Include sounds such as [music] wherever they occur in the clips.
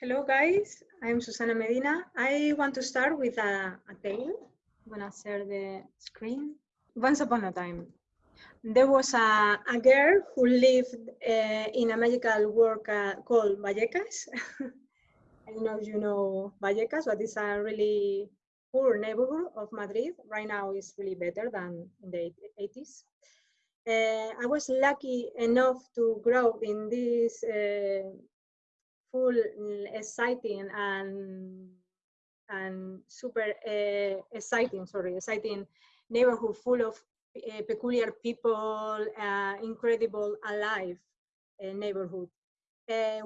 Hello guys, I'm Susana Medina. I want to start with a, a tale. I'm gonna share the screen. Once upon a time, there was a, a girl who lived uh, in a magical world uh, called Vallecas. [laughs] I know you know Vallecas, but it's a really poor neighborhood of Madrid. Right now it's really better than in the 80s. Uh, I was lucky enough to grow in this uh, full mm, exciting and and super uh, exciting sorry exciting neighborhood full of uh, peculiar people uh, incredible alive neighborhood.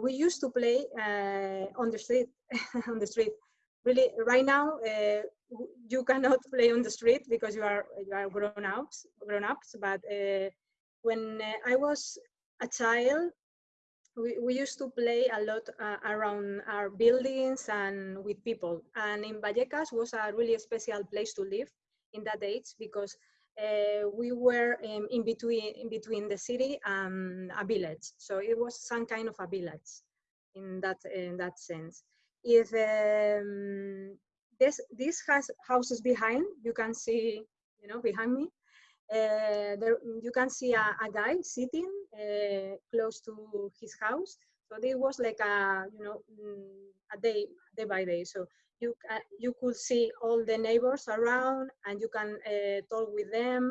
We used to play on the street [laughs] on the street. Really right now you cannot [laughs] play on the street because you are you are grown ups grown ups but when i was a child we, we used to play a lot uh, around our buildings and with people. And in Vallecas was a really special place to live in that age because uh, we were in, between in between the city and a village. So it was some kind of a village in that in that sense. If um, this this has houses behind, you can see, you know, behind me, there, you can see a, a guy sitting uh, close to his house. So it was like a, you know, mm, a day, day by day. So you uh, you could see all the neighbors around, and you can uh, talk with them,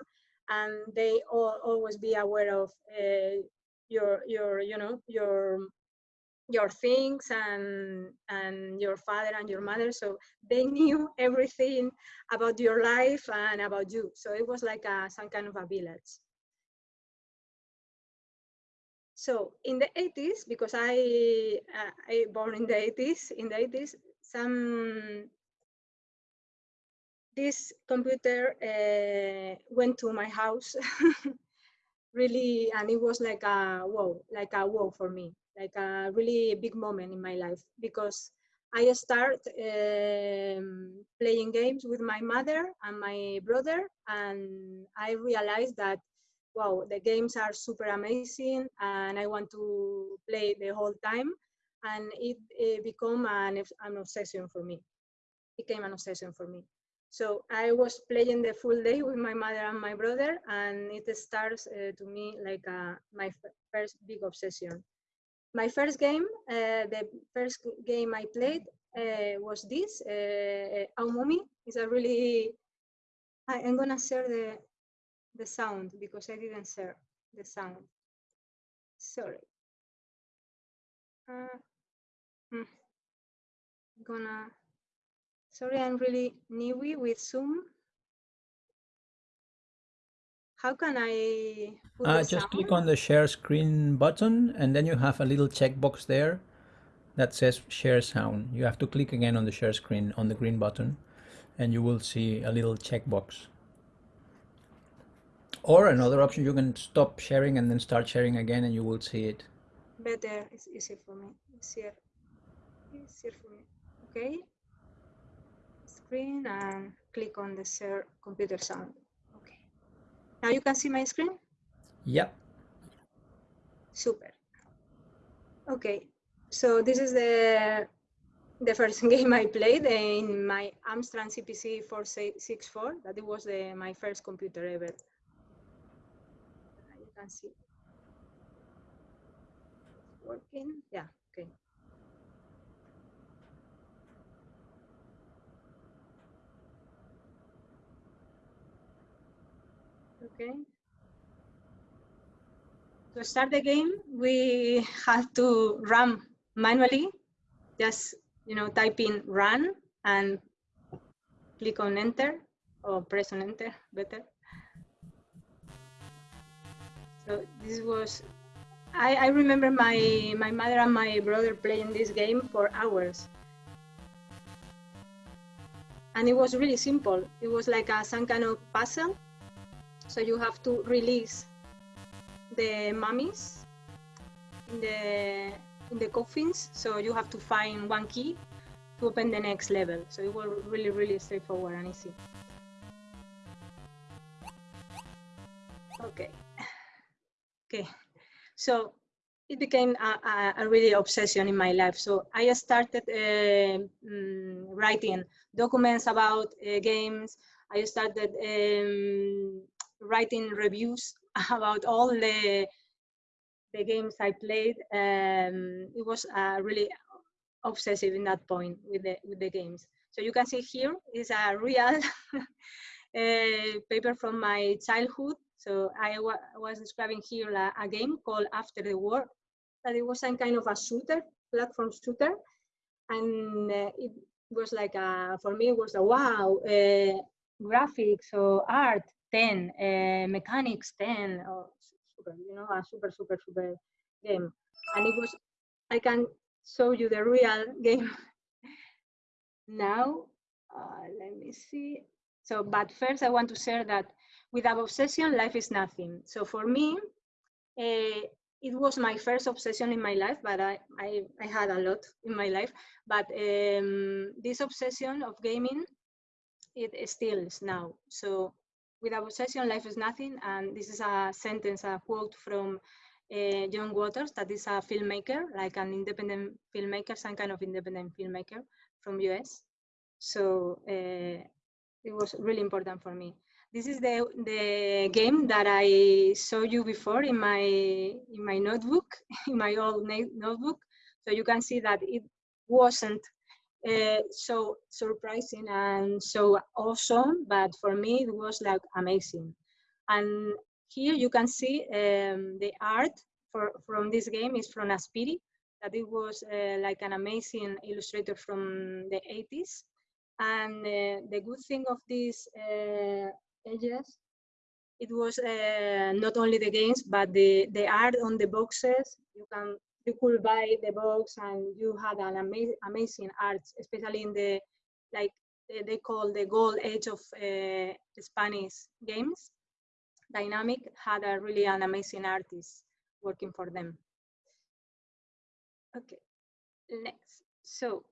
and they all always be aware of uh, your your you know your your things and and your father and your mother so they [laughs] knew everything about your life and about you. So it was like a, some kind of a village. So in the 80s because i uh, i born in the 80s in the 80s some this computer uh, went to my house [laughs] really and it was like a wow like a wow for me like a really big moment in my life because I start um, playing games with my mother and my brother, and I realized that wow, the games are super amazing, and I want to play the whole time, and it, it became an, an obsession for me. It became an obsession for me. So I was playing the full day with my mother and my brother, and it starts uh, to me like a, my first big obsession my first game, uh, the first game I played uh, was this, uh, Aumumi. It's a really, I, am gonna share the, the sound because I didn't share the sound. Sorry. Uh, hmm. I'm gonna, sorry, I'm really newy with Zoom. How can I uh, Just sound? click on the share screen button and then you have a little checkbox there that says share sound. You have to click again on the share screen on the green button and you will see a little checkbox. Or another option, you can stop sharing and then start sharing again and you will see it. Better, it's easier for me. Easier, easier for me. Okay. Screen and click on the share computer sound. Now you can see my screen? Yep. Super. Okay, so this is the the first [laughs] game I played in my Amstrad CPC 464. That it was the, my first computer ever. You can see. Working. Yeah, okay. To start the game, we have to run manually. Just, you know, type in run and click on enter or press on enter, better. So this was, I, I remember my, my mother and my brother playing this game for hours. And it was really simple. It was like a, some kind of puzzle so you have to release the mummies in the in the coffins. So you have to find one key to open the next level. So it was really, really straightforward and easy. Okay. Okay. So it became a, a, a, really obsession in my life. So I started uh, um, writing documents about uh, games. I started um, writing reviews [laughs] about all the the games I played. Um, it was uh, really obsessive in that point with the with the games. So you can see here is a real [laughs] uh, paper from my childhood. So I was describing here a, a, game called After the War, that it was some kind of a shooter, platform shooter, and uh, it was like a, for me it was a wow, uh, graphics or art 10, uh, mechanics 10, or super, you know, a super super super game, and it was I can show you the real game [laughs] now. Uh, let me see. So, but first I want to share that without obsession, life is nothing. So for me, uh, it was my first obsession in my life, but I, I, I had a lot in my life. But um, this obsession of gaming, it still is now. So without obsession, life is nothing. And this is a sentence, a quote from uh, John Waters, that is a filmmaker, like an independent filmmaker, some kind of independent filmmaker from US. So uh, it was really important for me. This is the, the game that I showed you before in my, in my notebook, [laughs] in my old notebook. So you can see that it wasn't uh, so surprising and so awesome, but for me it was like amazing. And here you can see um, the art for, from this game is from Azpiri, that it was uh, like an amazing illustrator from the 80s. And uh, the good thing of these edges, it was not only the games, but the, the art on the boxes. You can you could buy the books and you had an amazing amazing art, especially in the like they call the gold age of uh, Spanish games. Dinamic had a really an amazing artist working for them. Okay, next. So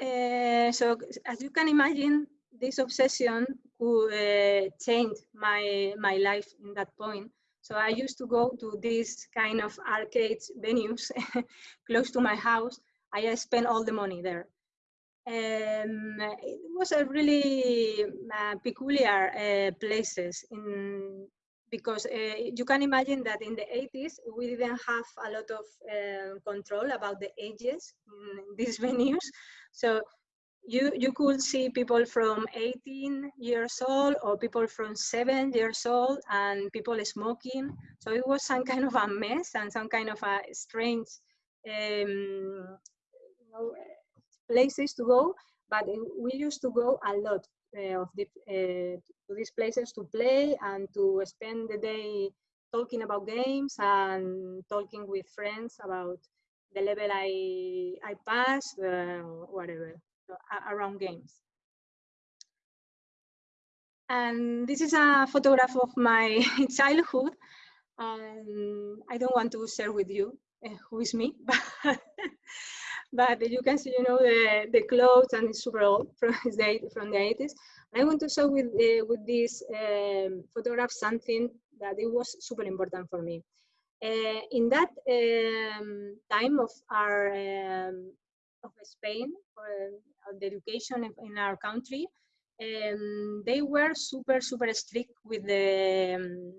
uh, so as you can imagine, this obsession could uh, change my my life in that point. So I used to go to these kind of arcade venues [laughs] close to my house. I spent all the money there. Um, it was a really uh, peculiar uh, places in because uh, you can imagine that in the 80s we didn't have a lot of uh, control about the ages in these [laughs] venues so you you could see people from 18 years old or people from seven years old and people smoking. So it was some kind of a mess and some kind of a strange um, you know, places to go but we used to go a lot uh, of the, uh, to these places to play and to spend the day talking about games and talking with friends about the level I I passed, uh, whatever, around games. And this is a photograph of my [laughs] childhood. Um, I don't want to share with you uh, who is me, [laughs] but but you can see, you know, the, the clothes and it's super old from [laughs] the, from the 80s. I want to show with, uh, with this um, photograph something that it was super important for me. Uh, in that um, time of our um, of Spain the education in our country, um, they were super super strict with the um,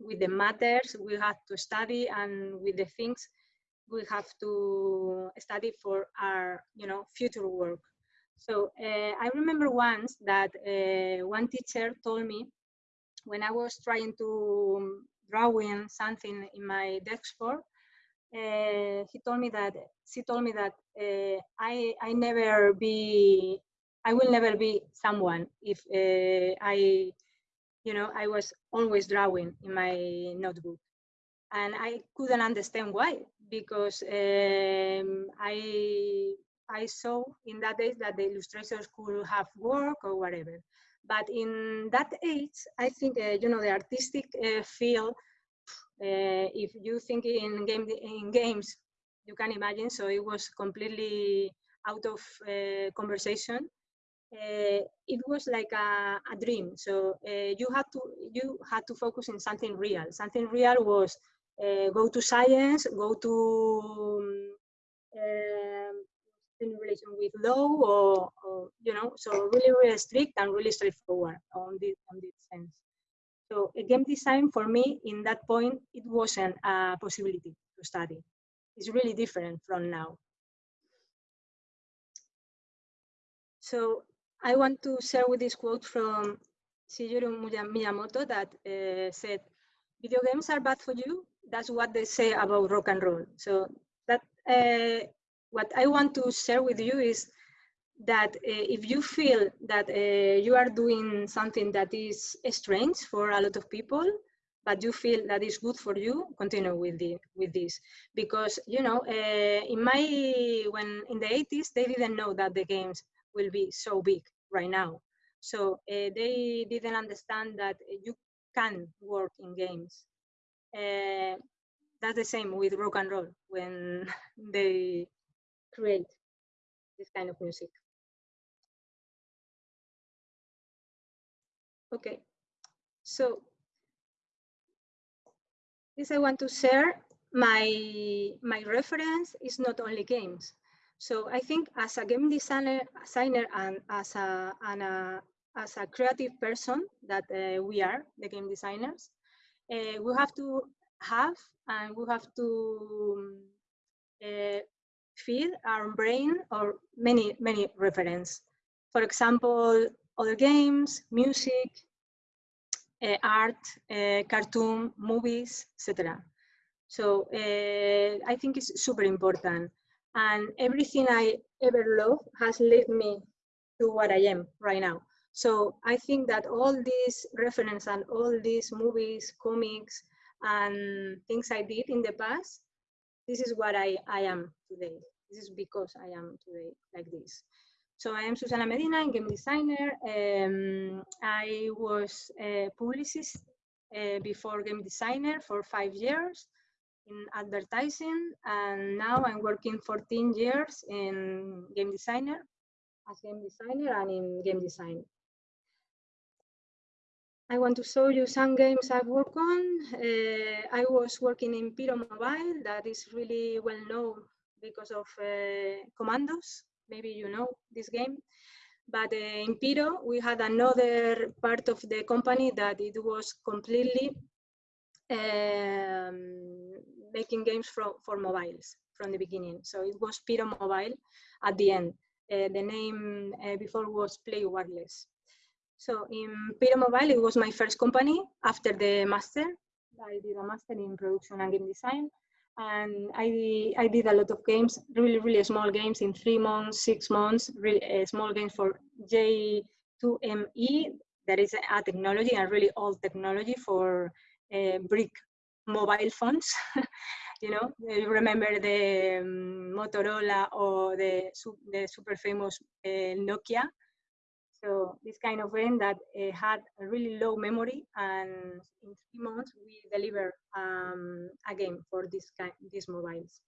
with the matters we had to study and with the things we have to study for our you know future work. So uh, i remember once that uh, one teacher told me when i was trying to drawing something in my for uh, he told me that she told me that uh, i i never be i will never be someone if uh, i you know i was always drawing in my notebook and I couldn't understand why because um, I I saw in that age that the illustrators could have work or whatever. But in that age, I think you know the artistic field. Uh, if you think in game in games, you can imagine. So it was completely out of uh, conversation. Uh, it was like a, a dream. So uh, you had to you had to focus in something real. Something real was uh, go to science, go to um, in relation with law or, or, you know, so really, really strict and really straightforward on this, on this sense. So a game design for me in that point, it wasn't a possibility to study. It's really different from now. So I want to share with this quote from Shigeru Miyamoto that uh, said, video games are bad for you. That's what they say about rock and roll. So that uh, what I want to share with you is that uh, if you feel that uh, you are doing something that is strange for a lot of people, but you feel that is good for you, continue with the with this because you know uh, in my when in the 80s they didn't know that the games will be so big right now, so uh, they didn't understand that you can work in games. Uh, that's the same with rock and roll when [laughs] they create this kind of music. Okay, so this I want to share my my reference is not only games. So I think as a game designer, designer and as a, and a as a creative person that uh, we are, the game designers, uh, we have to have and we have to uh, feed our brain or many, many reference. For example, other games, music, uh, art, uh, cartoon, movies, etc. So uh, I think it's super important. And everything I ever loved has led me to what I am right now. So I think that all these reference and all these movies, comics, and things I did in the past, this is what I, I am today. This is because I am today like this. So I am Susana Medina, I'm game designer. Um, I was a publicist uh, before game designer for five years in advertising, and now I'm working 14 years in game designer, as game designer and in game design. I want to show you some games I've worked on. Uh, I was working in Pyro Mobile, that is really well known because of uh, Commandos. Maybe you know this game. But uh, in Pyro, we had another part of the company that it was completely um, making games for, for mobiles from the beginning. So it was Pyro Mobile at the end. Uh, the name uh, before was Play Wireless. So in Pyro Mobile, it was my first company after the master. I did a master in production and game design. And I, I did a lot of games, really, really small games in three months, six months, really uh, small games for J2ME. That is a technology, a really old technology for uh, brick mobile phones. [laughs] you know, you remember the um, Motorola or the, the super famous uh, Nokia so this kind of game that uh, had a really low memory, and in three months we delivered um, a game for this kind, these mobiles.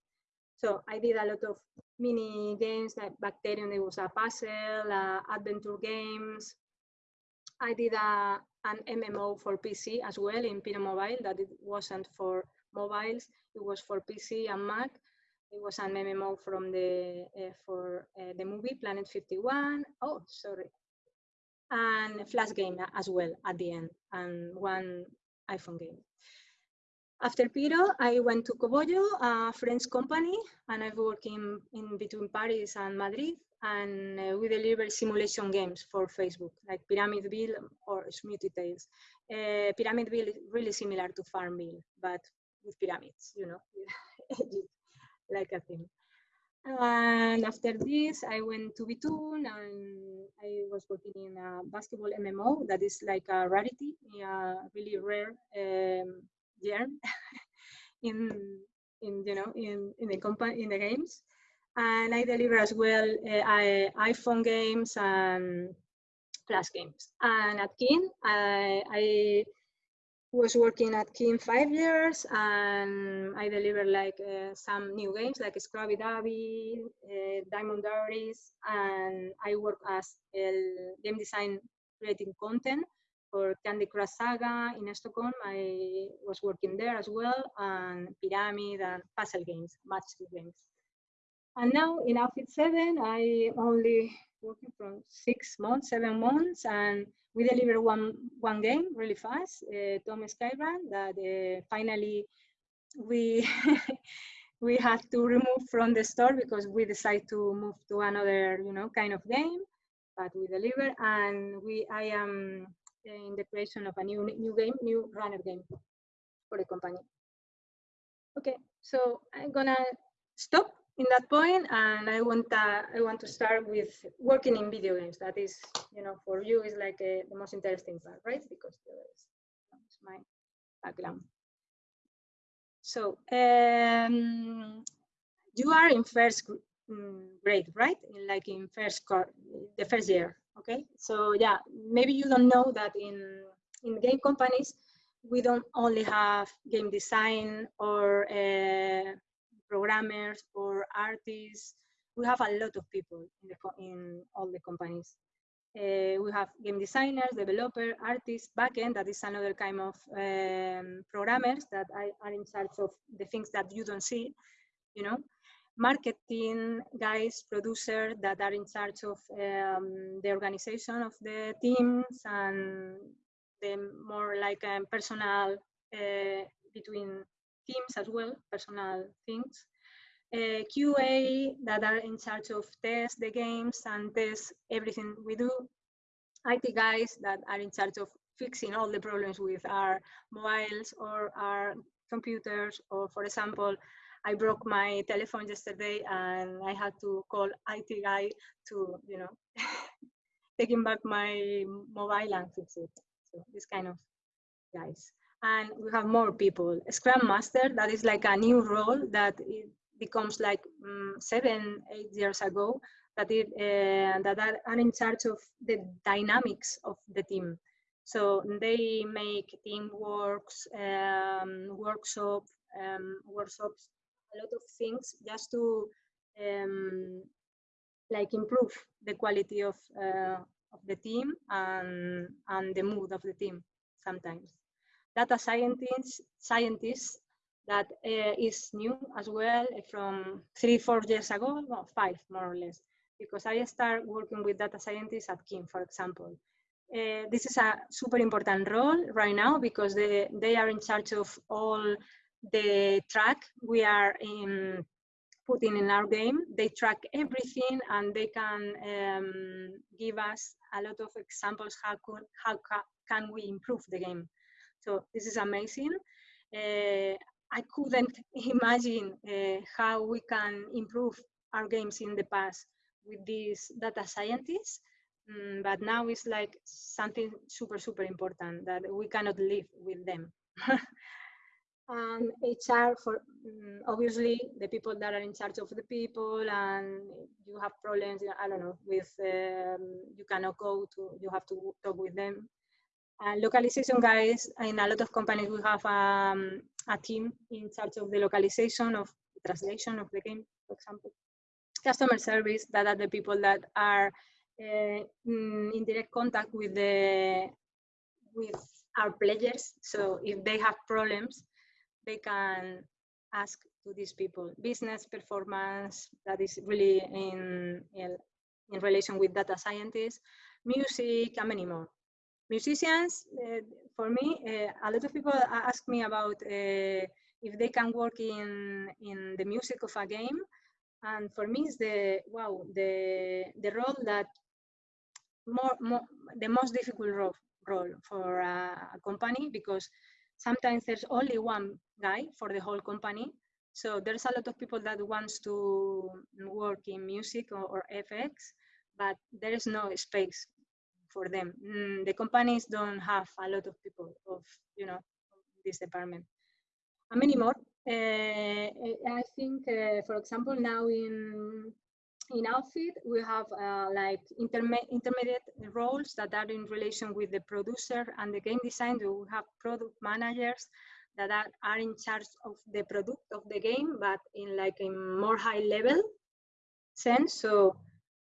So I did a lot of mini games like Bacterium. It was a puzzle, uh, adventure games. I did a, an MMO for PC as well in Pyro Mobile that it wasn't for mobiles. It was for PC and Mac. It was an MMO from the uh, for uh, the movie Planet 51. Oh, sorry, and Flash game as well at the end, and one iPhone game. After Pyro, I went to Kobojo, a French company, and I've worked in, in between Paris and Madrid, and uh, we deliver simulation games for Facebook, like Pyramidville or Smoothie Tales. Uh, Pyramidville is really similar to Farmville, but with pyramids, you know, [laughs] like a thing. And after this, I went to Bitoon and I was working in a basketball MMO that is like a rarity, a really rare um, [laughs] in in you know in in the company in the games. And I deliver as well uh, I, iPhone games and Flash games. And at King, I, I was working at King five years and I delivered like uh, some new games like Scrubby Dubby, uh, Diamond Diaries, and I work as a game design creating content For Candy Crush Saga in Stockholm, I was working there as well, and Pyramid and puzzle games, match games. And now in Outfit 7, I only working from six months, seven months, and we deliver one one game really fast, uh, Tom Sky Run, that uh, finally we [laughs] we had to remove from the store because we decided to move to another, you know, kind of game. But we deliver, and we I am in the creation of a new new game, new runner game for the company. Okay, so I'm gonna stop in that point, and I want uh, I want to start with working in video games. That is, you know, for you is like a, the most interesting part, right? Because that's my background. So um, you are in first mm, grade, right? In, like in first the first year. Okay. So yeah, maybe you don't know that in in game companies we don't only have game design or uh, programmers or artists. We have a lot of people in, the, in all the companies. Uh, we have game designers, developer, artists, backend, that is another kind of um, programmers that are in charge of the things that you don't see, you know. Marketing guys, producers that are in charge of um, the organization of the teams and the more like um, personal uh, between teams as well, personal things. Uh, QA that are in charge of test the games and test everything we do. IT guys that are in charge of fixing all the problems with our mobiles or our computers. Or for example, I broke my telephone yesterday and I had to call IT guy to, you know, [laughs] taking back my mobile and fix it. So this kind of guys. And we have more people. Scrum Master, that is like a new role that it, becomes like um, seven, eight years ago that, it, uh, that are, in charge of the dynamics of the team. So they make team works, um, workshop, um, workshops, a lot of things just to um, like improve the quality of, uh, of the team and, and the mood of the team sometimes. Data scientists, scientists that uh, is new as well from three, four years ago, five more or less, because I started working with data scientists at King, for example. Uh, this is a super important role right now because they, they are in charge of all the track we are in, putting in our game. They track everything and they can um, give us a lot of examples how, could, how ca can we improve the game. So this is amazing. Uh, I couldn't [laughs] imagine uh, how we can improve our games in the past with these data scientists. Mm, but now it's like something super, super important that we cannot live with them. [laughs] and HR for um, obviously the people that are in charge of the people and you have problems, I don't know, with um, you cannot go to, you have to talk with them uh, localization guys, in a lot of companies, we have um, a team in charge of the localization of the translation of the game, for example. Customer service, that are the people that are uh, in direct contact with the with our players. So if they have problems, they can ask to these people. Business performance, that is really in, in, in relation with data scientists, music, and many more musicians, uh, for me, uh, a lot of people ask me about uh, if they can work in in the music of a game, and for me, it's the wow the the role that more, more the most difficult role role for a, company because sometimes there's only one guy for the whole company. So there's a lot of people that wants to work in music or, or FX, but there is no space for them. Mm, the companies don't have a lot of people of, you know, this department. And many more. Uh, I think, uh, for example, now in in outfit we have uh, like intermediate roles that are in relation with the producer and the game design. We have product managers that are, are in charge of the product of the game, but in like a more high level sense. So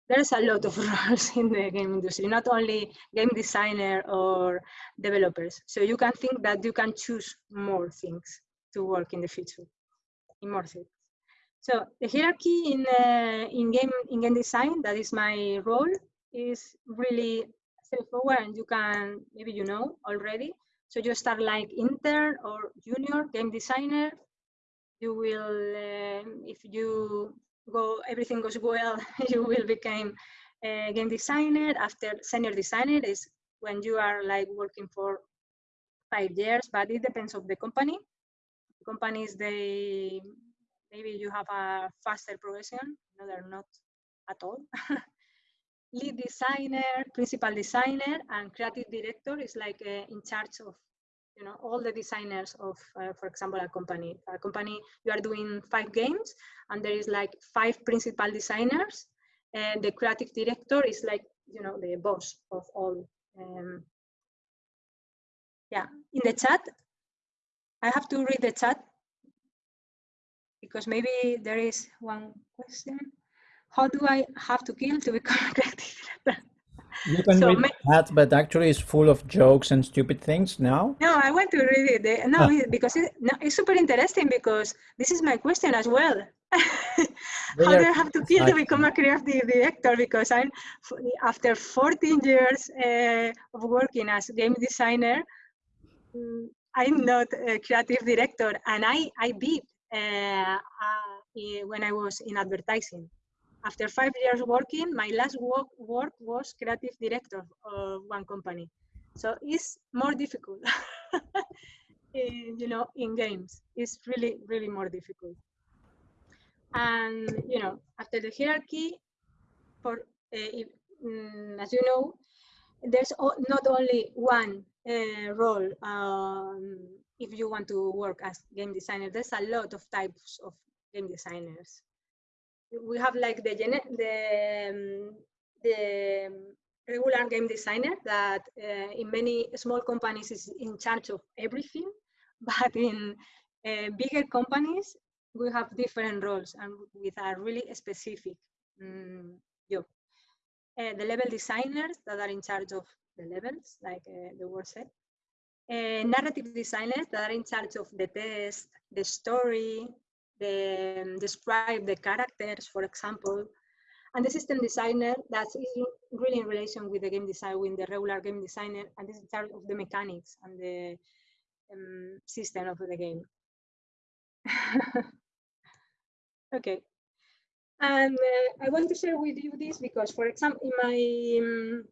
there's a lot of [laughs] roles in the game industry, not only game designer or developers. So you can think that you can choose more things to work in the future, in more things. So the hierarchy in uh, in game in game design, that is my role, is really straightforward, and you can maybe you know already. So you start like intern or junior game designer. You will, uh, if you go, everything goes well, [laughs] you will become a game designer. After senior designer is when you are like working for five years, but it depends of the company. Companies they maybe you have a faster progression. No, they're not at all. [laughs] Lead designer, principal designer, and creative director is like uh, in charge of you know all the designers of uh, for example a company a company you are doing five games and there is like five principal designers and the creative director is like you know the boss of all um, yeah in the chat. I have to read the chat because maybe there is one question. How do i have to kill to become a creative director you can so read that, but actually it's full of jokes and stupid things now. No, I want to read it. No, ah. because it, no, it's super interesting because this is my question as well. [laughs] How do I have to kill to become a creative director? Because I'm after 14 years uh, of working as game designer, mm, I'm not a creative director, and I I beat uh, uh, when I was in advertising after five years working, my last work, work was creative director of one company. So it's more difficult, in, [laughs] you know, in games. It's really, really more difficult. And, you know, after the hierarchy, for uh, mm, as you know, there's not only one uh, role um, if you want to work as game designer. There's a lot of types of game designers we have like the the um, the regular game designer that uh, in many small companies is in charge of everything, [laughs] but in uh, bigger companies we have different roles and with a really specific um, job. Uh, the level designers that are in charge of the levels, like uh, the word said. Uh, narrative designers that are in charge of the test, the story, um, describe the characters, for example, and the system designer that's really in relation with the game design, with the regular game designer, and this is part of the mechanics and the um, system of the game. [laughs] okay. And uh, I want to share with you this because, for example, in my um,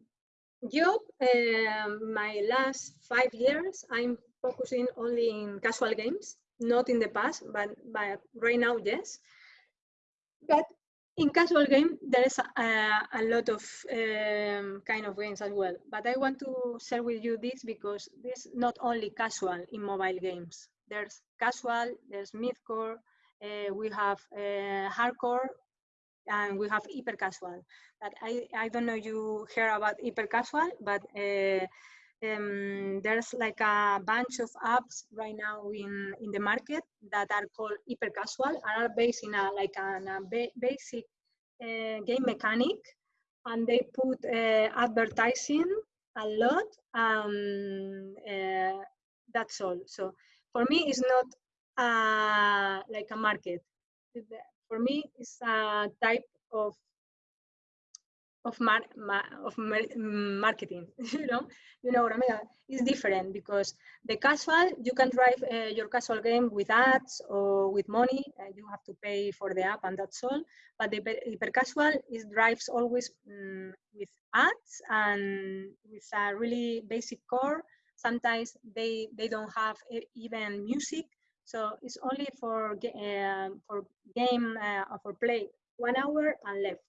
job, uh, my last five years, I'm focusing only in casual games not in the past, but, but right now, yes. But in casual game, there is a, a lot of um, kind of games as well. But I want to share with you this because this not only casual in mobile games. There's casual, there's midcore, uh, we have uh, hardcore, and we have hyper casual. I, I don't know you hear about hyper casual, but uh, um, there's like a bunch of apps right now in, in the market that are called hyper casual and are based in a like a, a ba basic uh, game mechanic and they put uh, advertising a lot um, uh, that's all. So for me it's not uh, like a market. For me it's a type of of mar, of mar, marketing [laughs] you know? You know what i mean? It's different because the casual you can drive uh, your casual game with ads or with money uh, you have to pay for the app and that's all. But the hyper casual is drives always um, with ads and with a really basic core. Sometimes they they don't have even music. So it's only for uh, for game uh, for play one hour and left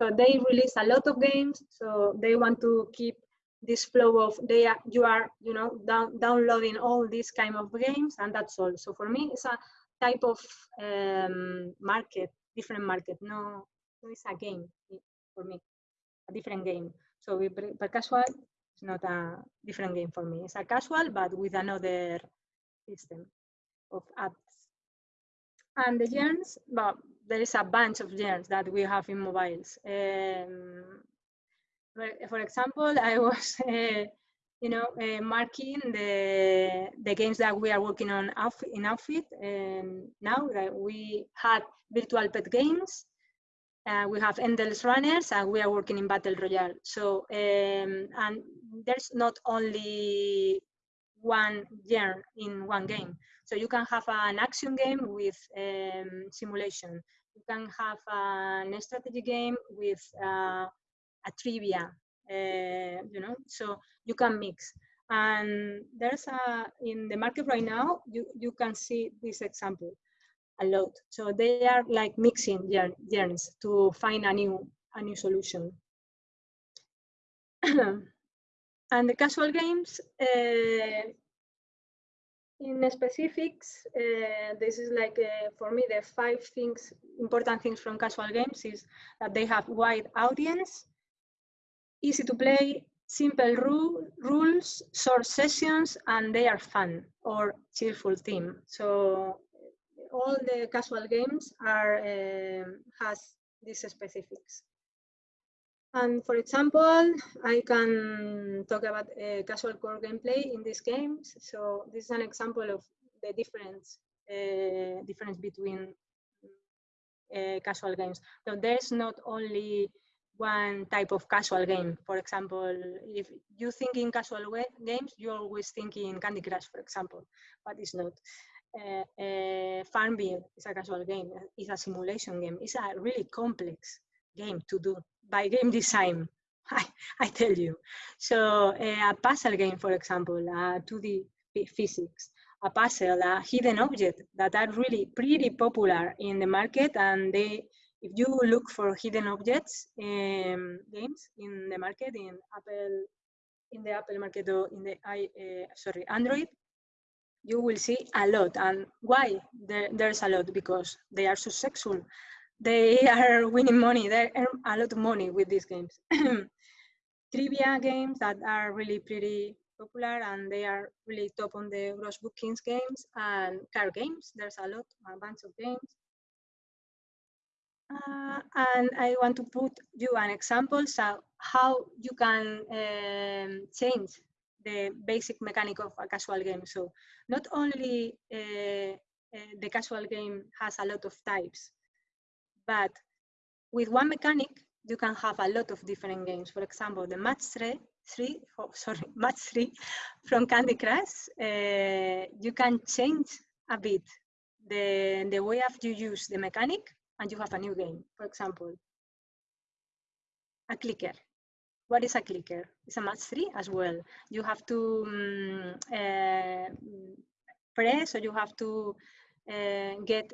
so they release a lot of games. So they want to keep this flow of they are, you are you know down, downloading all these kind of games and that's all. So for me, it's a type of um, market, different market. No, it's a game for me, a different game. So we, but casual is not a different game for me. It's a casual, but with another system of apps. And the gens, well, there is a bunch of genres that we have in mobiles. Um, for example, I was, uh, [laughs] you know, uh, marking the the games that we are working on in Outfit, and now that we had virtual pet games, uh, we have endless runners, and we are working in battle royale. So, um, and there's not only one genre in one game. So you can have an action game with um, simulation. You can have an strategy game with uh, a trivia, uh, you know, so you can mix. And there's a, in the market right now, you, you can see this example a lot. So they are like mixing journeys to find a new, a new solution. [coughs] and the casual games, uh, in specifics, uh, this is like uh, for me the five things, important things from casual games is that they have wide audience, easy to play, simple rule, rules, short sessions, and they are fun or cheerful theme. So all the casual games are um, has these specifics. And for example, I can talk about uh, casual core gameplay in these games. So this is an example of the difference uh, difference between uh, casual games. So there's not only one type of casual game. For example, if you think in casual games, you always think in Candy Crush, for example, but it's not. Uh, uh, Farmville is a casual game. It's a simulation game. It's a really complex game to do by game design. [laughs] I, I tell you. So uh, a puzzle game, for example, a 2D physics, a puzzle, a hidden object that are really pretty popular in the market. And they, if you look for hidden objects um, games in the market, in Apple, in the Apple market or in the I, uh, sorry, Android, you will see a lot. And why there, there's a lot? Because they are so successful they [laughs] are winning money. They earn a lot of money with these games. [clears throat] Trivia games that are really pretty popular and they are really top on the gross bookings games and card games. There's a lot, a bunch of games. Uh, and I want to put you an example so how you can um, change the basic mechanic of a casual game. So not only uh, uh, the casual game has a lot of types, but with one mechanic, you can have a lot of different games. For example, the match three, three oh, sorry, [laughs] match three from Candy Crush, uh, you can change a bit the, the way of you use the mechanic and you have a new game. For example, a clicker. What is a clicker? It's a match three as well. You have to um, uh, press or you have to uh, get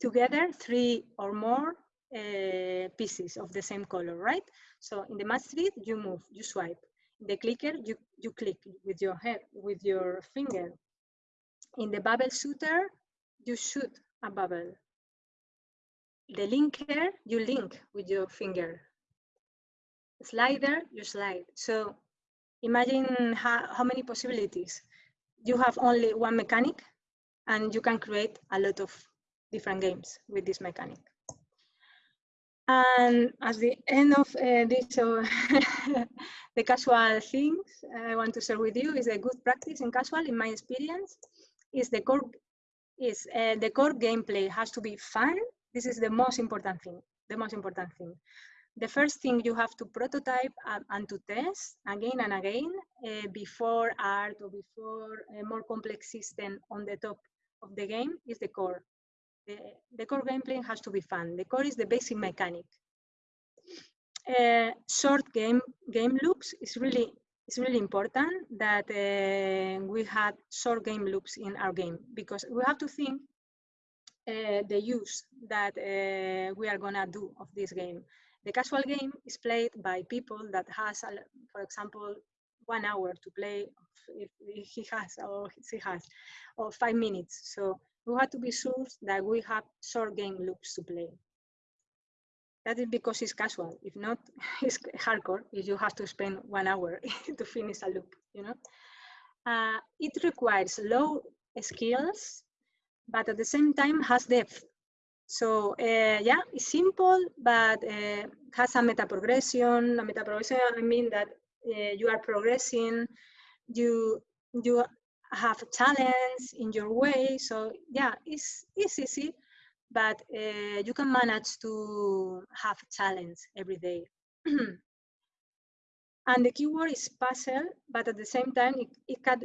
together three or more uh, pieces of the same color, right? So in the three, you move, you swipe. In the clicker, you, you click with your head, with your finger. In the bubble shooter, you shoot a bubble. The linker, you link with your finger. Slider, you slide. So imagine how, how many possibilities. You have only one mechanic and you can create a lot of different games with this mechanic. And at the end of uh, this, uh, [laughs] the casual things I want to share with you is a good practice in casual, in my experience, is the core is uh, the core gameplay has to be fun. This is the most important thing. The most important thing. The first thing you have to prototype and, and to test again and again uh, before art or before a more complex system on the top of the game is the core the, the core gameplay has to be fun. The core is the basic mechanic. Uh, short game game loops is really it's really important that uh, we had short game loops in our game because we have to think uh, the use that uh, we are gonna do of this game. The casual game is played by people that has, for example, one hour to play if he has or she has, or five minutes. So we have to be sure that we have short game loops to play. That is because it's casual. If not, [laughs] it's hardcore. If you have to spend one hour [laughs] to finish a loop, you know. Uh, it requires low skills, but at the same time has depth. So uh, yeah, it's simple, but uh, has a meta progression. A meta progression, I mean that uh, you are progressing, you you have challenge in your way. So yeah, it's, it's easy, but uh, you can manage to have talents every day. [clears throat] and the keyword is puzzle, but at the same time, it, it can,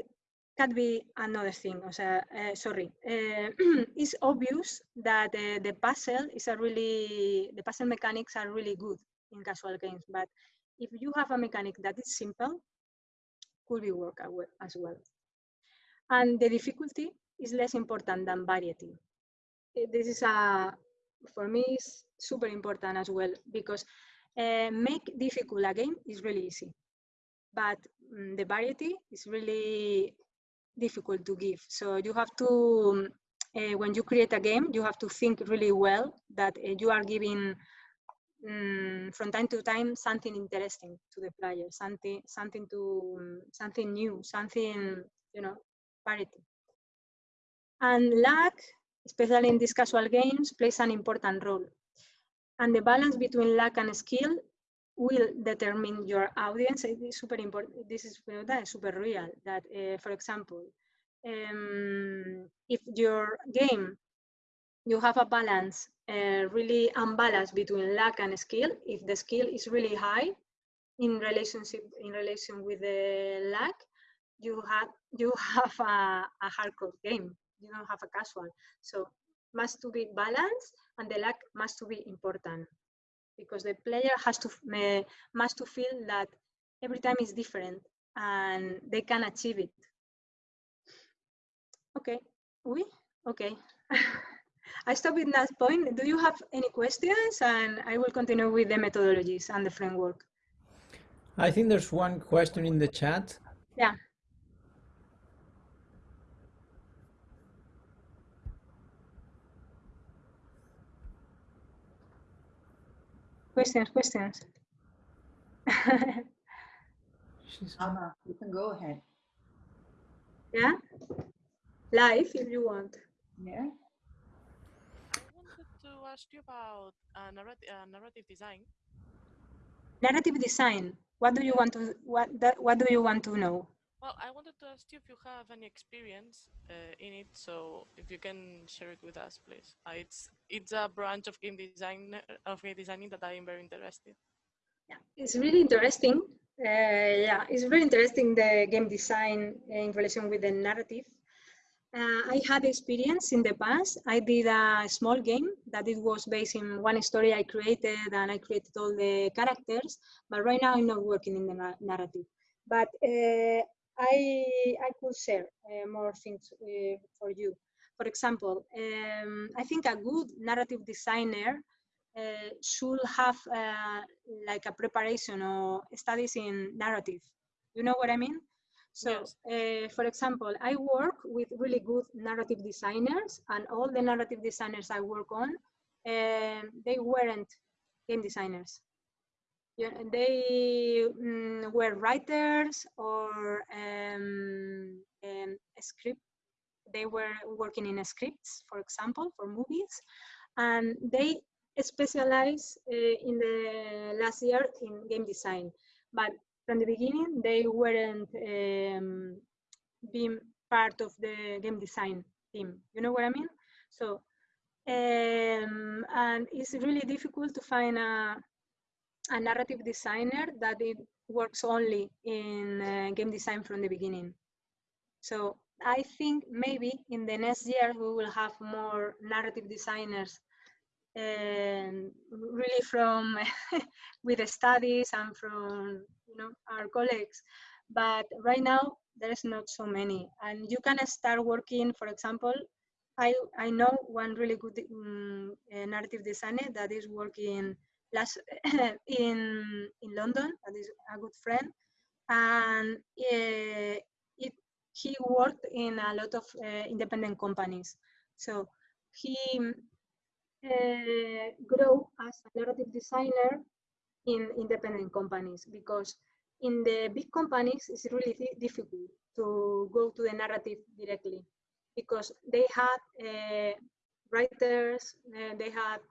can be another thing. O sea, uh, sorry, uh, [clears throat] it's obvious that uh, the puzzle is a really, the puzzle mechanics are really good in casual games, but if you have a mechanic that is simple, could be work as well. And the difficulty is less important than variety. Eh, this is a, for me, is super important as well because uh, make difficult a game is really easy, but um, the variety is really difficult to give. So you have to, uh, when you create a game, you have to think really well that uh, you are giving um, from time to time something interesting to the player, something, something to, um, something new, something, you know, parity. And luck, especially in these casual games, plays an important role. And the balance between luck and skill will determine your audience. It is super important. This is that is super real. That, uh, for example, um, if your game you have a balance, uh, really unbalance between luck and skill. If the skill is really high in relationship in relation with the luck, you have you have a, a hardcore game. You don't have a casual. So must to be balanced and the luck must to be important because the player has to must to feel that every time is different and they can achieve it. Okay, we okay. [laughs] I stop with that point. Do you have any questions? And I will continue with the methodologies and the framework. I think there's one question in the chat. Yeah. Questions, questions. [laughs] She's Anna, you can go ahead. Yeah? Live if you want. Yeah. I wanted to ask you about uh, narrative, uh, narrative design. Narrative design. What do you want to what that, what do you want to know? Well, I wanted to ask you if you have any experience uh, in it, so if you can share it with us, please. Uh, it's it's a branch of game design of game designing that I am very interested. Yeah, it's really interesting. Uh, yeah, it's really interesting the game design in relation with the narrative. Uh, I had experience in the past. I did a small game that it was based in one story I created and I created all the characters, but right now I'm not working in the na narrative. But uh, I, I could share uh, more things uh, for you. For example, um, I think a good narrative designer uh, should have uh, like a preparation or studies in narrative. You know what I mean? So, yes. uh, for example, I work with really good narrative designers, and all the narrative designers I work on, they weren't game designers yeah, they um, were writers or um, um, script. They were working in scripts, for example, for movies, and they specialized uh, in the last year in game design. But from the beginning, they weren't um, being part of the game design team. You know what I mean? So, um, and it's really difficult to find a a narrative designer that it works only in uh, game design from the beginning. So I think maybe in the next year we will have more narrative designers and really from [laughs] with the studies and from you know our colleagues. But right now there is not so many, and you can start working. For example, I I know one really good um, narrative designer that is working last [laughs] in in London. That is a good friend, and uh, it he worked in a lot of uh, independent companies. So he uh, grew as a narrative designer in independent companies because in the big companies it's really difficult to go to the narrative directly because they had writers, they have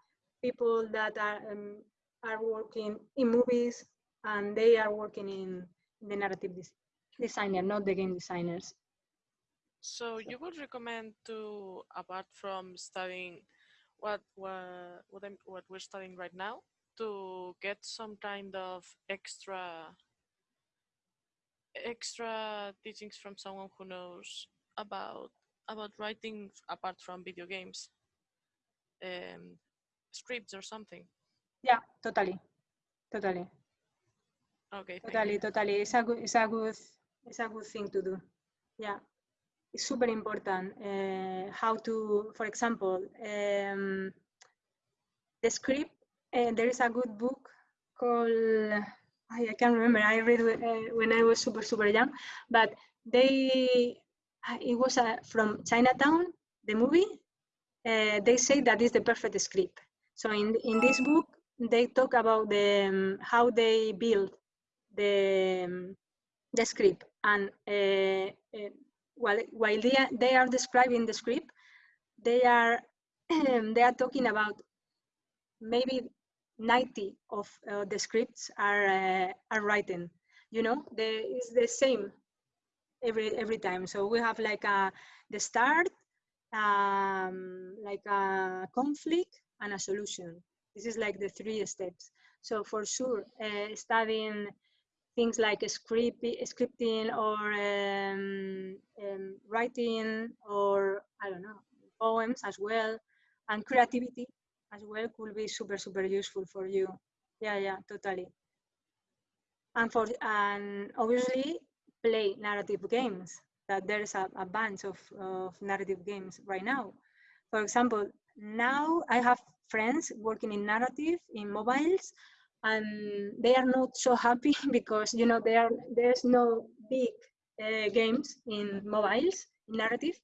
people that are um, are working in movies, and they are working in the narrative des designer, not the game designers. So you would recommend to, apart from studying what what what, what we're studying right now, to get some kind of extra extra teachings from someone who knows about about writing apart from video games, um, scripts or something. Yeah, totally, totally, Okay, totally, totally. It's a good, it's a good, it's a good thing to do. Yeah, it's super important. Uh, how to, for example, um, the script. Uh, there is a good book called I, I can't remember. I read uh, when I was super super young, but they uh, it was uh, from Chinatown, the movie. They say that is the perfect script. So in in this book, they talk about the um, how they build the um, the script and uh, uh, while while they are, they are describing the script, they are [clears throat] they are talking about maybe 90 of uh, the scripts are uh, are written. You know, the it's the same every every time. So we have like a the start, um, like a conflict and a solution. This is like the three steps. So for sure, uh, studying things like script, scripting or um, um, writing or I don't know poems as well, and creativity as well could be super super useful for you. Yeah, yeah, totally. And for and obviously play narrative games. That there's a, a bunch of, of narrative games right now. For example, now I have friends working in narrative in mobiles and they are not so happy [laughs] because you know there there's no big uh, games in mobiles in narrative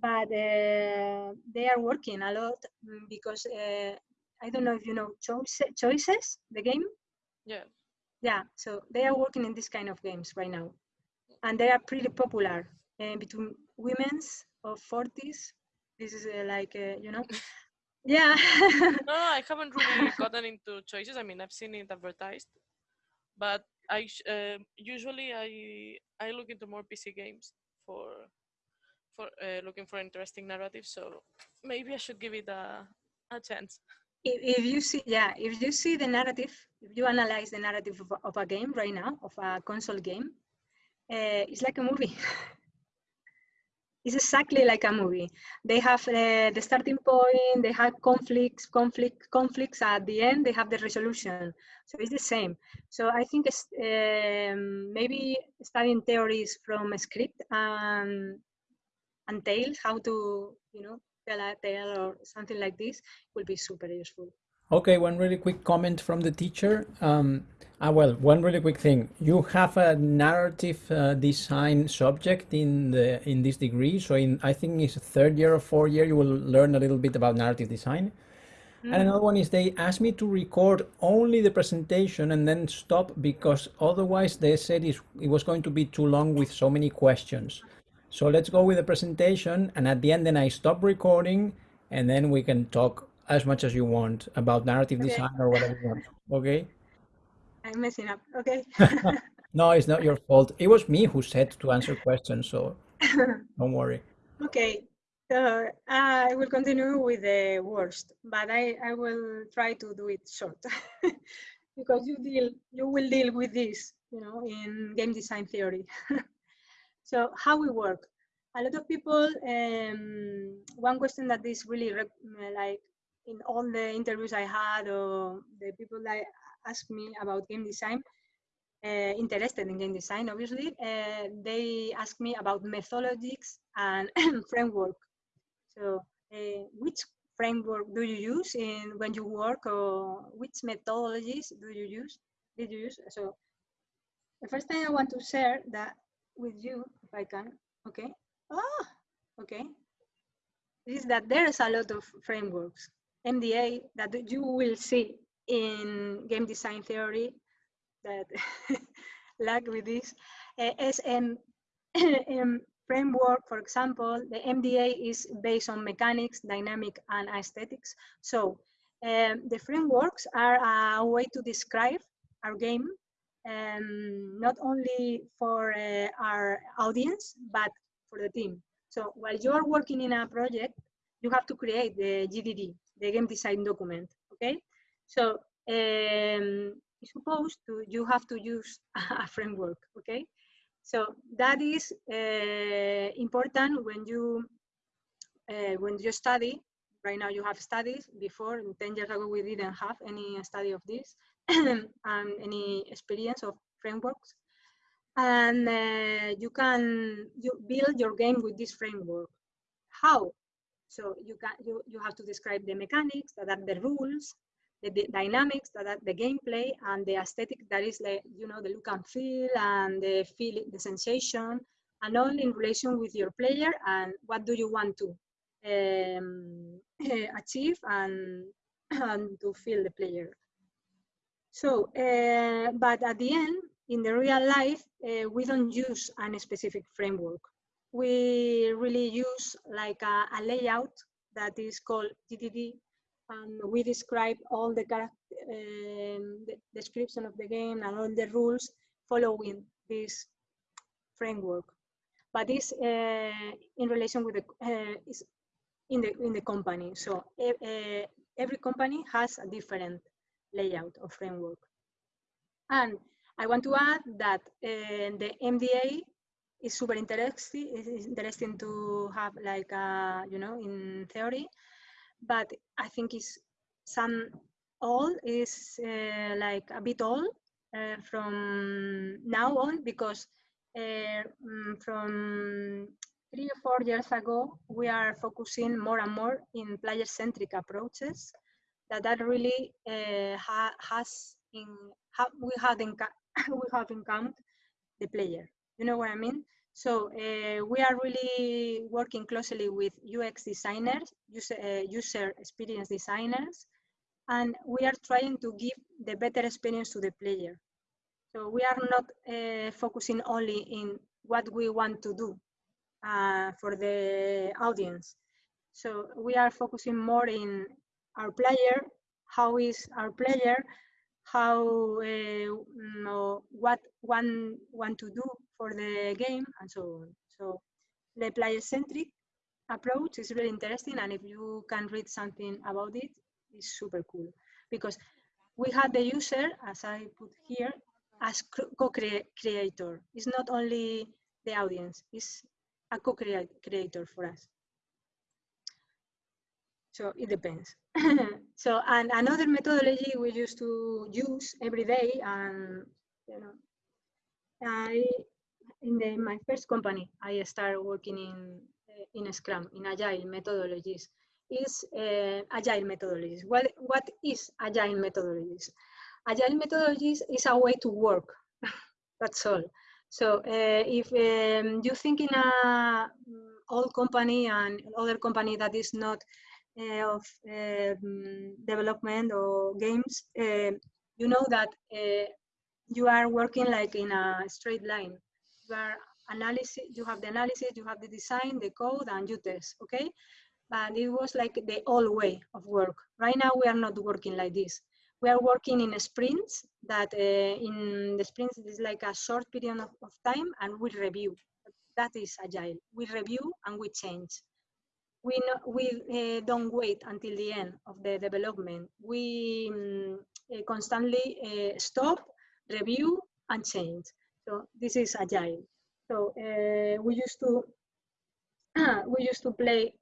but uh, they are working a lot because uh, i don't know if you know choice, choices the game Yeah. yeah so they are working in this kind of games right now and they are pretty popular uh, between women's of 40s this is uh, like uh, you know [laughs] yeah No, I haven't [laughs] really gotten into choices. I mean, I've seen it advertised, but I uh, usually I I look into more PC games for for uh, looking for interesting narratives. So maybe I should give it a a chance. if, if you see yeah if you see the narrative if you analyze the narrative of, a- of a game right now of a console game uh, it's like a movie [laughs] it's exactly like a movie. They have uh, the starting point they have conflicts conflict conflicts at the end they have the resolution. So it's the same. So i think um, maybe studying theories from a script and and tales how to you know tell a tale or something like this will be super useful Okay, one really quick comment from the teacher. Um, ah, well, one really quick thing. You have a narrative uh, design subject in the in this degree. So in I think it's third year or fourth year, you will learn a little bit about narrative design. And another one is they asked me to record only the presentation and then stop because otherwise they said it was going to be too long with so many questions. So let's go with the presentation and at the end then I stop recording and then we can talk as much as you want about narrative Okay. design or whatever you want. Okay? [laughs] i'm messing up okay [laughs] No, it's not your fault. It was me who said to answer questions, so [laughs] don't worry. okay so i will continue with the worst but i i will try to do it short because you deal you will deal with this you know in game design theory so how we work a lot of people um, one question that is really like in all the interviews i had or the people that ask me about game design uh, interested in game design obviously uh, they ask me about methodologies and [clears throat] framework. So uh, which framework do you use in when you work or which methodologies do you use did you use? So the first thing i want to share that with you if i can okay? Ah okay. Is that there's a lot of frameworks mda that you will see in game design theory that [laughs] lag with this uh, SM, um, framework, for example, the MDA is based on mechanics, dynamic, and aesthetics. So um, the frameworks are a way to describe our game, um, not only for uh, our audience, but for the team. So while you are working in a project, you have to create the GDD, the game design document, okay? So um, supposed to, you have to use [laughs] a framework, okay? So that is uh, important when you uh, when you study. Right now you have studies. Before, 10 years ago, we didn't have any study of this [clears throat] and any experience of frameworks. And uh, you can you build your game with this framework. How? So you can you, you have to describe the mechanics, that are the rules, the, the dynamics, that are the gameplay, and the aesthetic, that is like, you know, the look and feel and the feel, the sensation, and all in relation with your player and what do you want to um, [clears throat] achieve and, [clears throat] and to feel the player. So, uh, but at the end, in the real life, uh, we don't use any specific framework. We really use like a, a layout that is called GDD and we describe all the, um, the, description of the game and all the rules following this framework. But this uh, in relation with the uh, is in the in the company. So uh, every company has a different layout or framework. And I want to add that uh, the MDA is super interesting. It's interesting to have like a, you know in theory, but I think it's some all is uh, like a bit old uh, from now on because uh, mm, from three or four years ago we are focusing more and more in player-centric approaches that that really uh, ha has in ha we have [laughs] we have in count the player. You know what I mean? So uh, we are really working closely with UX designers, user, uh, user experience designers, and we are trying to give the better experience to the player. So we are not uh, focusing only in what we want to do uh, for the audience. So we are focusing more in our player, how is our player, how uh, what one want to do for the game and so on. So the player-centric approach is really interesting and if you can read something about it, it's super cool because we have the user, as I put here, as co-creator. It's not only the audience, it's a co-creator for us. So it depends. [laughs] so and another methodology we used to use every day and you know I in the, my first company, I started working in uh, in Scrum, in Agile methodologies. Is uh, Agile methodologies. What, what is Agile methodologies? Agile methodologies is a way to work. [laughs] That's all. So uh, if um, you think in a mm, old company and other company that is not uh, of um, development or games, you know that you are working like in a straight line you are analysis, you have the analysis, you have the design, the code, and you test, okay? But it was like the old way of work. Right now, we are not working like this. We are working in sprints that uh, in the sprints is like a short period of, of time and we review. That is agile. We review and we change. We, no, we uh, don't wait until the end of the development. We um, uh, constantly uh, stop, review, and change. So this is agile. So uh, we used to [clears throat] we used to play.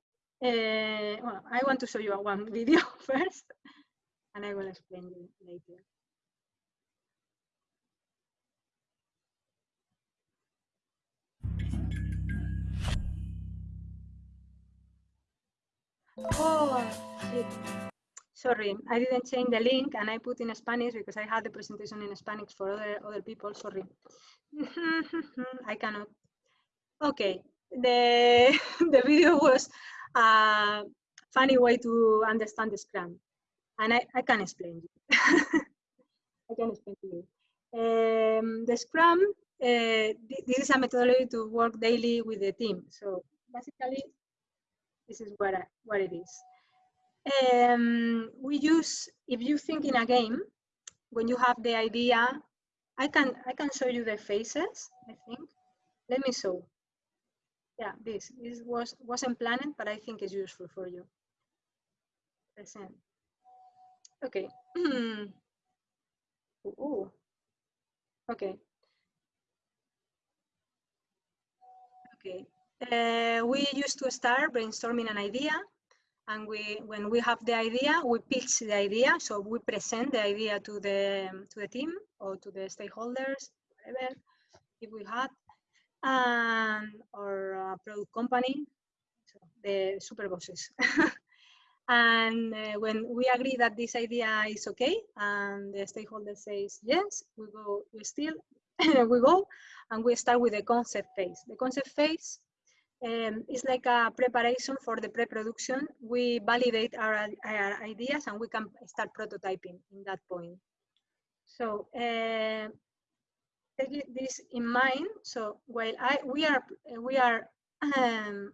Uh, well, I want to show you one [laughs] video first, and I will explain you later. Oh, shit. Sorry, I didn't change the link and I put in Spanish because I had the presentation in Spanish for other, other people, sorry. [laughs] I cannot. Okay, the, [laughs] the video was a funny way to understand the Scrum. And I, I can explain. [laughs] I can explain to you. Um, the Scrum uh, th- this is a methodology to work daily with the team. So basically, this is what, I, what it is. Um, we use, if you think in a game, when you have the idea, I can, I can show you the faces, I think. Let me show. Yeah, this, this was, wasn't planned, but I think it's useful for you. Present. Okay. [clears throat] Ooh. Okay. Okay. Uh, we used to start brainstorming an idea, and we, when we have the idea, we pitch the idea. So we present the idea to the to the team or to the stakeholders, whatever, if we had, and or a product company, so the super bosses. [laughs] and uh, when we agree that this idea is okay, and the stakeholder says yes, we go. We still [laughs] we go, and we start with the concept phase. The concept phase um, it's like a preparation for the pre-production. We validate our, our, ideas and we can start prototyping in that point. So uh, take this in mind. So while I we are we are um,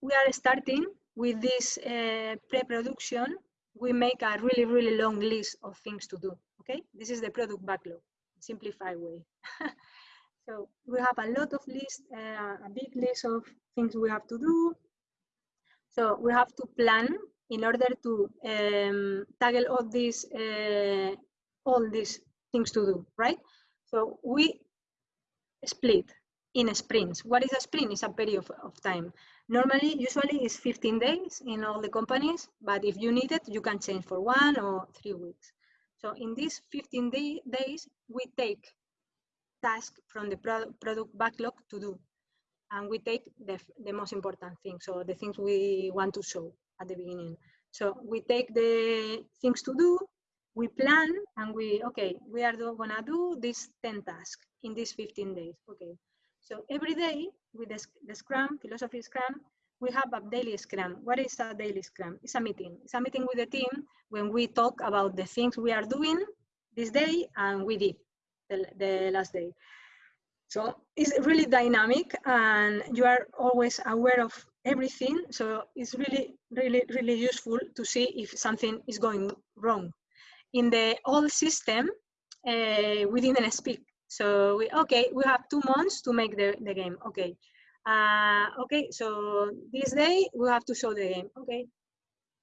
we are starting with this uh, pre-production, we make a really really long list of things to do. Okay, this is the product backlog, simplified way. [laughs] So we have a lot of list, uh, a big list of things we have to do. So we have to plan in order to um, tackle all these, uh, all these things to do, right? So we split in sprints. What is a sprint? It's a period of, of time. Normally, usually it's 15 days in all the companies, but if you need it, you can change for one or three weeks. So in these 15 day, days, we take task from the product, backlog to do. And we take the, the most important things, so the things we want to show at the beginning. So we take the things to do, we plan, and we, okay, we are gonna do this 10 tasks in these 15 days, okay. So every day with the, the Scrum, philosophy Scrum, we have a daily Scrum. What is a daily Scrum? It's a meeting. It's a meeting with the team when we talk about the things we are doing this day and we did the, the last day. So it's really dynamic and you are always aware of everything. So it's really, really, really useful to see if something is going wrong. In the old system, uh, we didn't speak. So we, okay, we have two months to make the, the game. Okay. Uh, okay, so this day we have to show the game. Okay.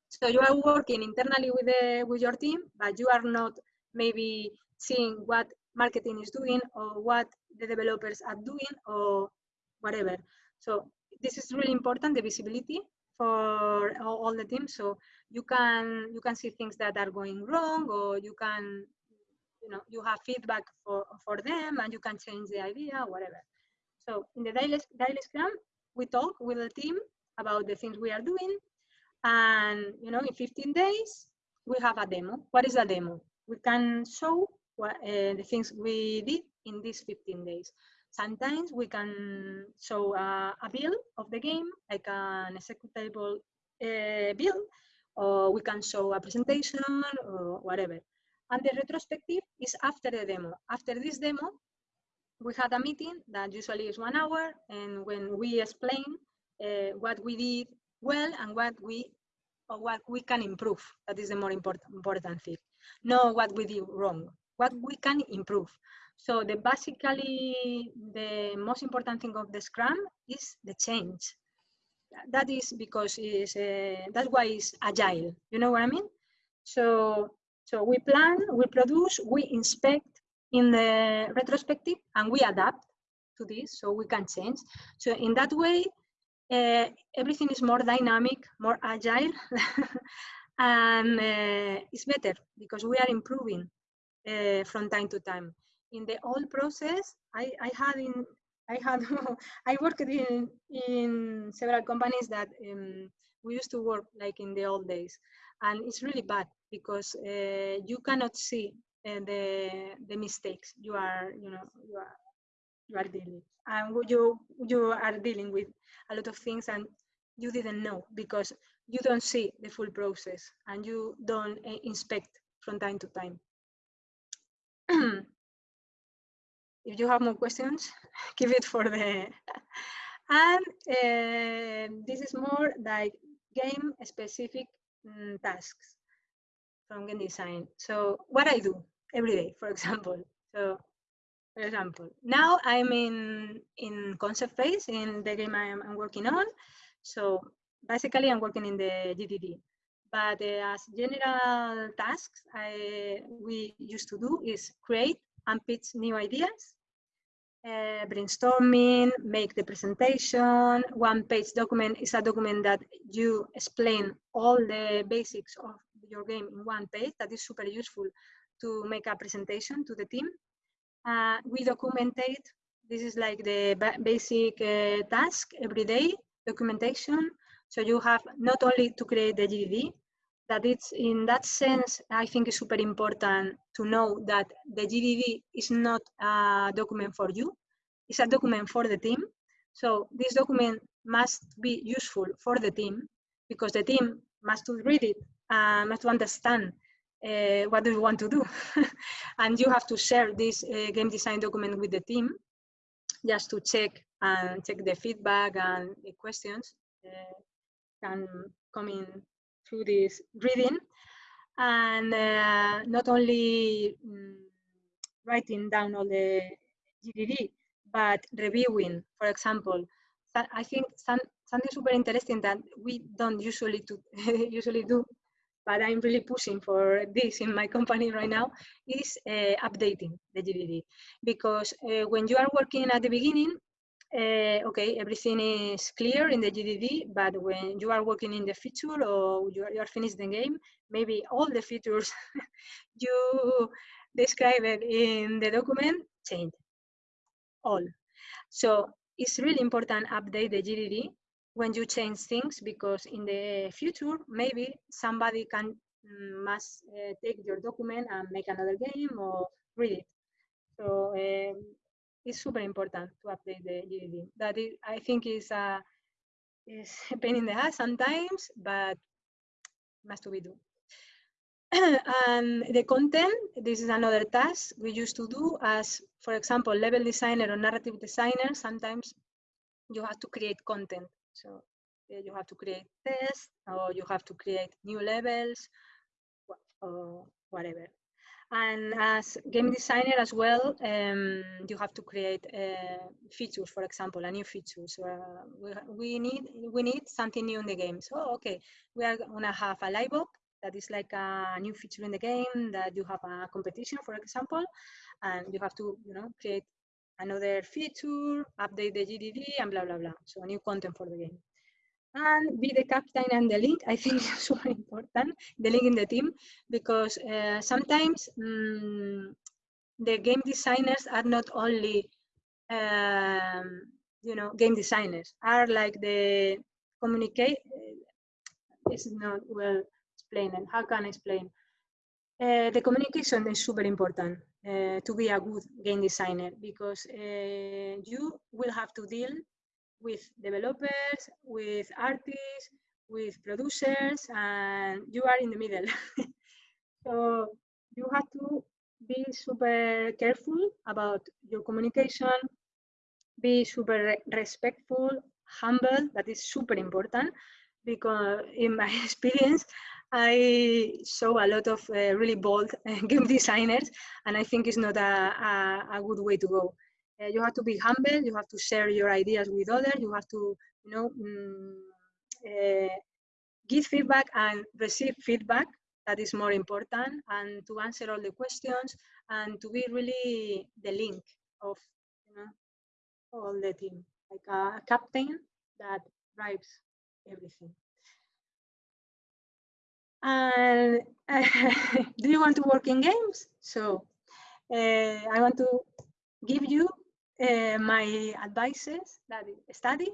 So you are working internally with the with your team, but you are not maybe seeing what marketing is doing or what the developers are doing or whatever. So this is really important, the visibility for all, the teams. So you can you can see things that are going wrong or you can you know you have feedback for, for them and you can change the idea, whatever. So in the daily, daily scrum, we talk with the team about the things we are doing. And you know, in 15 days, we have a demo. What is a demo? We can show what, uh, the things we did in these 15 days. Sometimes we can show a, a build of the game, like an executable uh, build, or we can show a presentation or whatever. And the retrospective is after the demo. After this demo, we had a meeting that usually is one hour, and when we explain uh, what we did well and what we or what we can improve, that is the more important important thing. Know what we did wrong what we can improve. So the basically the most important thing of the Scrum is the change. That is because is uh, that's why it's agile. You know what I mean? So so we plan, we produce, we inspect in the retrospective, and we adapt to this so we can change. So in that way, uh, everything is more dynamic, more agile, [laughs] and uh, it's better because we are improving uh, from time to time. In the old process, I, I had in I had [laughs] I worked in in several companies that um, we used to work like in the old days, and it's really bad because uh, you cannot see uh, the the mistakes you are you know you are you are dealing and you you are dealing with a lot of things and you didn't know because you don't see the full process and you don't inspect from time to time [clears throat] if you have more questions, [laughs] keep it for the. [laughs] and uh, this is more like game specific mm, tasks from game design. So what I do every day, for [laughs] example. So for example, now I'm in in concept phase in the game I'm, I'm working on. So basically I'm working in the GDD. But as general tasks, I, we used to do is create and pitch new ideas, uh, brainstorming, make the presentation. One page document is a document that you explain all the basics of your game in one page. That is super useful to make a presentation to the team. Uh, we documentate. This is like the basic uh, task every day, documentation. So you have not only to create the GDD, that it's in that sense, I think it's super important to know that the GDD is not a document for you, it's a document for the team. So this document must be useful for the team because the team must read it, and must understand uh, what do you want to do. [laughs] and you have to share this uh, game design document with the team just to check and check the feedback and the questions uh, can come in through this reading and uh, not only um, writing down all the GDD, but reviewing, for example. I think some, something super interesting that we don't usually to, [laughs] usually do, but I'm really pushing for this in my company right now, is uh, updating the GDD. Because uh, when you are working at the beginning, uh, okay, everything is clear in the GDD, but when you are working in the feature or you are, you are finished the game, maybe all the features [laughs] you described in the document change, all. So it's really important update the GDD when you change things because in the future, maybe somebody can mm, must uh, take your document and make another game or read it. So um, it's super important to update the GDD. That is, I think is a, is [laughs] a pain in the ass sometimes, but must to be done. [clears throat] and the content, this is another task we used to do as, for example, level designer or narrative designer, sometimes you have to create content. So you have to create tests or you have to create new levels or whatever. And as game designer as well, um, you have to create uh, features, for example, a new feature. So uh, we, we, need we need something new in the game. So okay, we are gonna have a live op that is like a new feature in the game that you have a competition, for example, and you have to you know create another feature, update the GDD, and blah blah blah. So new content for the game and be the captain and the link. I think [laughs] is super important, the link in the team, because uh, sometimes um, the game designers are not only, um, you know, game designers, are like the communicate. This is not well explained. How can I explain? Uh, the communication is super important uh, to be a good game designer because uh, you will have to deal with developers, with artists, with producers, and you are in the middle. [laughs] so you have to be super careful about your communication, be super respectful, humble, that is super important because in my [laughs] experience, I saw a lot of uh, really bold [laughs] game designers, and I think it's not a, a, a good way to go. Uh, you have to be humble. You have to share your ideas with others. You have to, you know, mm, uh, give feedback and receive feedback. That is more important, and to answer all the questions and to be really the link of, you know, all the team, like a captain that drives everything. And uh, [laughs] do you want to work in games? So uh, I want to give you uh, my advices that study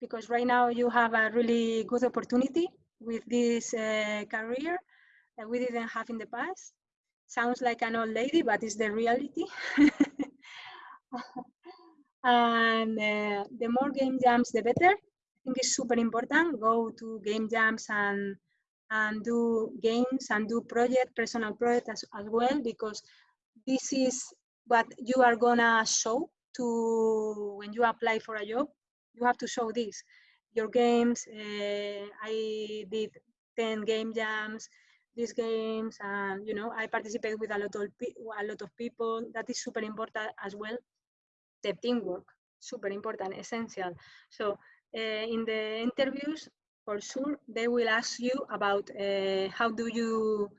because right now you have a really good opportunity with this uh, career that we didn't have in the past. Sounds like an old lady, but it's the reality. [laughs] and uh, the more game jams, the better. I think it's super important. Go to game jams and and do games and do project, personal project as, as well, because this is what you are gonna show to when you apply for a job. You have to show this. Your games, uh, I did 10 game jams, these games, and you know, I participate with a lot of a lot of people. That is super important as well. The teamwork, super important, essential. So uh, in the interviews, for sure, they will ask you about uh, how do you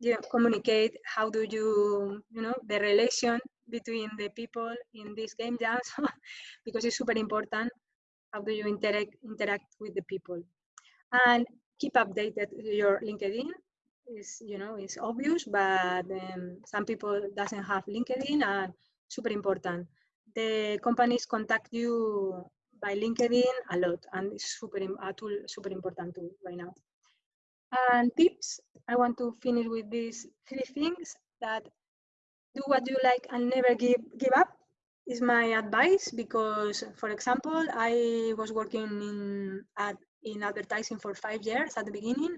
you know, communicate, how do you, you know, the relation between the people in this game [laughs] jams, because it's super important. How do you interact interact with the people, and keep updated your LinkedIn. Is you know is obvious, but um, some people doesn't have LinkedIn, and super important. The companies contact you by LinkedIn a lot, and it's super a tool super important tool right now. And tips, I want to finish with these three things that do what you like and never give, give up is my advice because, for example, I was working in, in advertising for five years at the beginning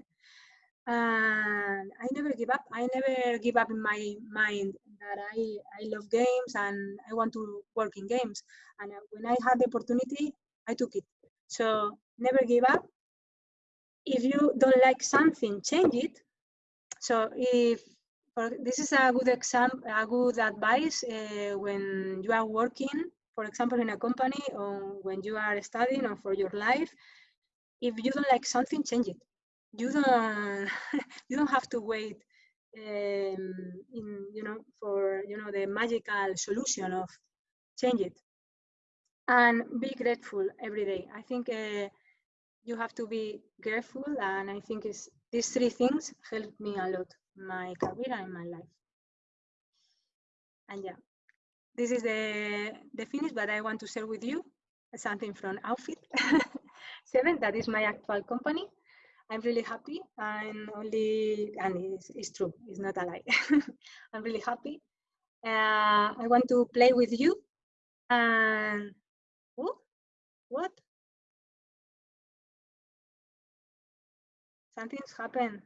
and I never give up. I never give up in my mind that I, I love games and I want to work in games. And when I had the opportunity, I took it. So never give up if you don't like something, change it. So if this is a good example, a good advice uh, when you are working, for example, in a company or when you are studying or for your life. If you don't like something, change it. You don't [laughs] you don't have to wait um, in you know for you know the magical solution of change it and be grateful every day. I think. Uh, you have to be grateful and i think it's, these three things helped me a lot my career and my life. And yeah this is the the finish but i want to share with you. Something from outfit. [laughs] Seven that is my actual company. I'm really happy i'm only and it's, it's true it's not a lie. [laughs] I'm really happy. Uh, i want to play with you and oh, what? Something's happened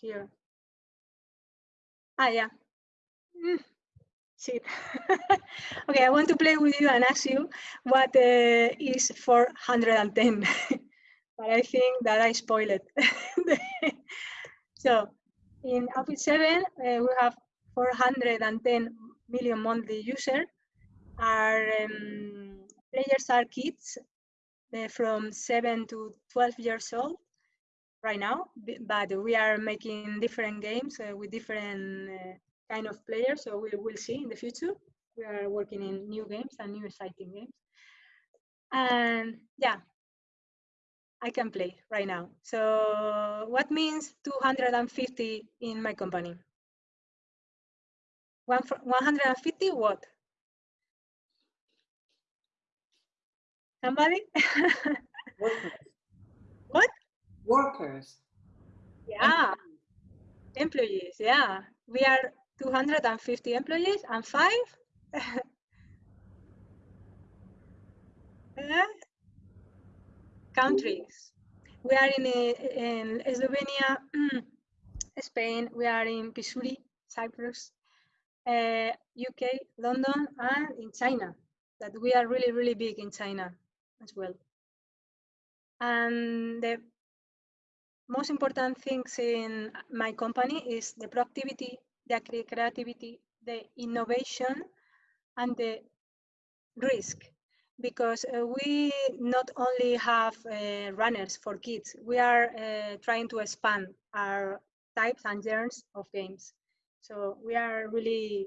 here. Ah, yeah. Mm, [laughs] okay, I want to play with you and ask you what uh, is 410. [laughs] but I think that I spoiled it. [laughs] so in Outfit 7, uh, we have 410 million monthly users. Our um, players are kids uh, from 7 to 12 years old right now, but we are making different games uh, with different uh, kind of players. So we will see in the future. We are working in new games and new exciting games. And yeah, I can play right now. So what means 250 in my company? One 150 what? Somebody? [laughs] workers. Yeah, employees. Yeah, we are 250 employees and five. [laughs] countries. We are in, in Slovenia, [clears throat] Spain, we are in Pissouri, Cyprus, uh, UK, London, and in China. That we are really, really big in China as well. And the most important things in my company is the productivity, the creativity, the innovation, and the risk. Because uh, we not only have uh, runners for kids, we are uh, trying to expand our types and genres of games. So we are really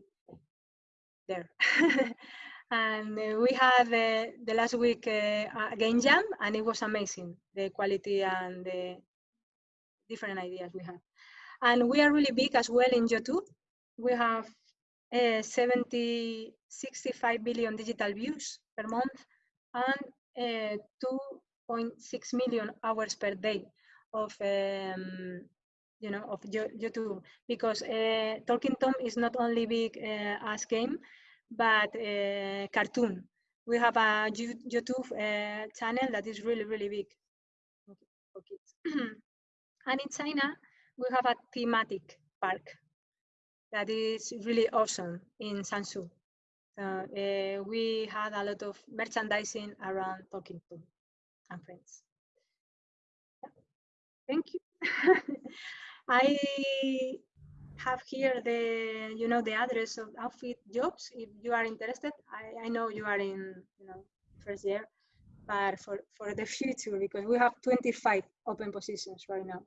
there. [laughs] and uh, we had uh, the last week uh, a game jam and it was amazing the quality and the different ideas we have. And we are really big as well in YouTube. We have uh, 70, 65 billion digital views per month and uh, 2.6 million hours per day of um, you know of YouTube because uh, Talking Tom is not only big uh, as game but cartoon. We have a YouTube channel that is really really big for kids. [clears throat] And in China, we have a thematic park that is really awesome in Sansu. So uh, we had a lot of merchandising around Talking Tom and friends. Thank you. [laughs] I have here the you know the address of outfit jobs if you are interested. I, I know you are in you know first year, but for for the [laughs] future because we have 25 open positions right now.